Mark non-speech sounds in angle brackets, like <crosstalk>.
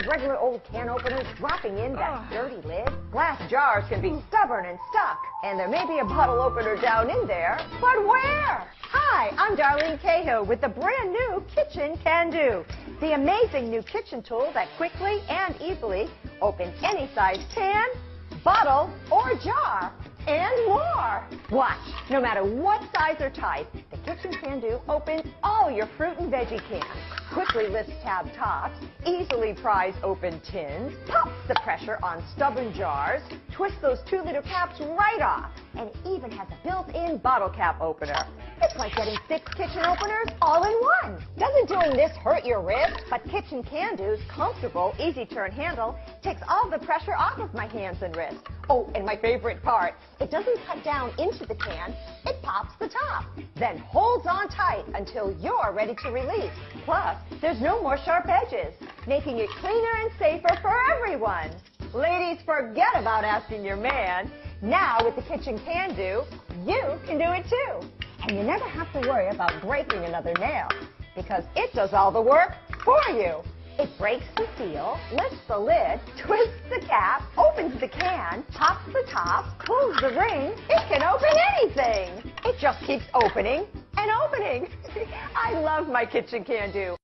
of regular old can openers dropping in that ah. dirty lid. Glass jars can be stubborn and stuck, and there may be a bottle opener down in there, but where? Hi, I'm Darlene Cahill with the brand new Kitchen Can Do, the amazing new kitchen tool that quickly and easily opens any size can, bottle, or jar, and more. Watch, no matter what size or type, the Kitchen Can Do opens all your fruit and veggie cans, quickly lifts tab tops, easily pries open tins, pops the pressure on stubborn jars, twists those two liter caps right off, and even has a built-in bottle cap opener. Like getting six kitchen openers all in one. Doesn't doing this hurt your wrist? But Kitchen Can Do's comfortable, easy turn handle takes all the pressure off of my hands and wrists. Oh, and my favorite part, it doesn't cut down into the can, it pops the top, then holds on tight until you're ready to release. Plus, there's no more sharp edges, making it cleaner and safer for everyone. Ladies, forget about asking your man. Now, with the Kitchen Can Do, you can do it too. And you never have to worry about breaking another nail, because it does all the work for you. It breaks the seal, lifts the lid, twists the cap, opens the can, pops the top, pulls the ring. It can open anything. It just keeps opening and opening. <laughs> I love my Kitchen Can Do.